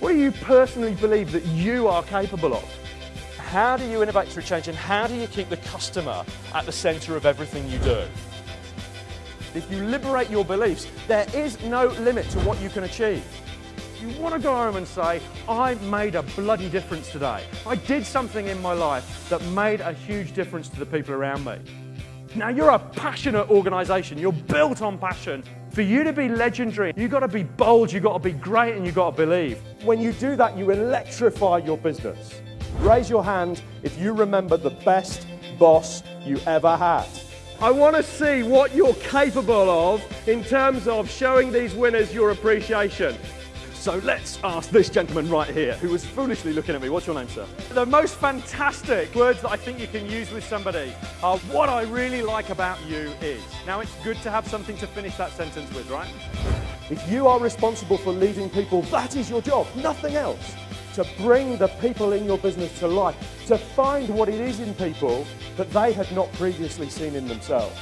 What do you personally believe that you are capable of? How do you innovate through change and how do you keep the customer at the centre of everything you do? If you liberate your beliefs, there is no limit to what you can achieve. You want to go home and say, I made a bloody difference today. I did something in my life that made a huge difference to the people around me. Now you're a passionate organisation, you're built on passion. For you to be legendary, you've got to be bold, you've got to be great and you've got to believe. When you do that, you electrify your business. Raise your hand if you remember the best boss you ever had. I want to see what you're capable of in terms of showing these winners your appreciation. So let's ask this gentleman right here, who was foolishly looking at me. What's your name, sir? The most fantastic words that I think you can use with somebody are what I really like about you is. Now, it's good to have something to finish that sentence with, right? If you are responsible for leading people, that is your job, nothing else. To bring the people in your business to life, to find what it is in people that they had not previously seen in themselves.